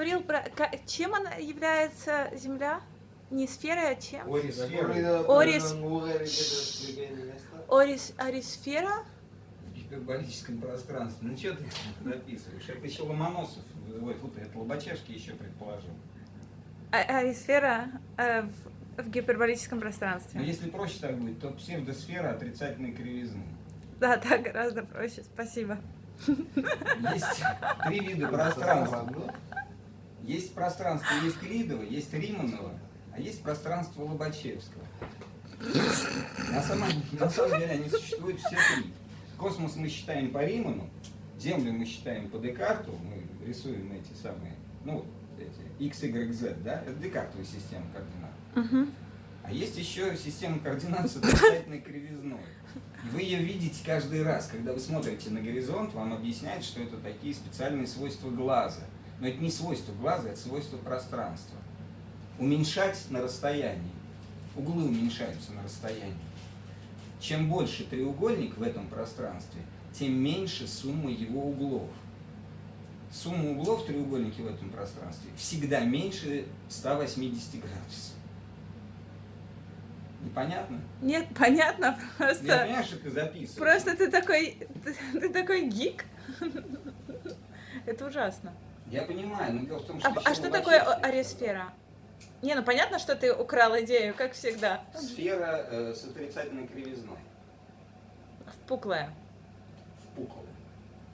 говорил про... Чем она является Земля? Не сферой, а чем? Орис. Орис. Орис, арисфера? В гиперболическом пространстве. Ну что ты записываешь? Это еще Ломоносов, ой, фу ты, это Лобачевский еще предположил. А- арисфера э, в, в гиперболическом Но пространстве. если проще так будет, то псевдосфера отрицательной кривизны. Да, так гораздо проще, спасибо. Есть три вида пространства. Есть пространство Евклидова, есть Риманова, а есть пространство Лобачевского. На самом, на самом деле они существуют все три. Космос мы считаем по Риману, Землю мы считаем по Декарту, мы рисуем эти самые, ну, эти X, Y, Z, да, это Декартовая система координат. А есть еще система координат с отрицательной кривизной. И вы ее видите каждый раз, когда вы смотрите на горизонт, вам объясняют, что это такие специальные свойства глаза. Но это не свойство глаза, это свойство пространства. Уменьшать на расстоянии. Углы уменьшаются на расстоянии. Чем больше треугольник в этом пространстве, тем меньше сумма его углов. Сумма углов в треугольнике в этом пространстве всегда меньше 180 градусов. Непонятно? Нет, понятно, Я просто... понимаю, что ты записываешь. Просто ты такой... Ты, ты такой гик. Это ужасно. Я понимаю, но дело в том, что... А, а что такое арисфера? Не, ну понятно, что ты украл идею, как всегда. Сфера э, с отрицательной кривизной. Впуклая. Впуклая.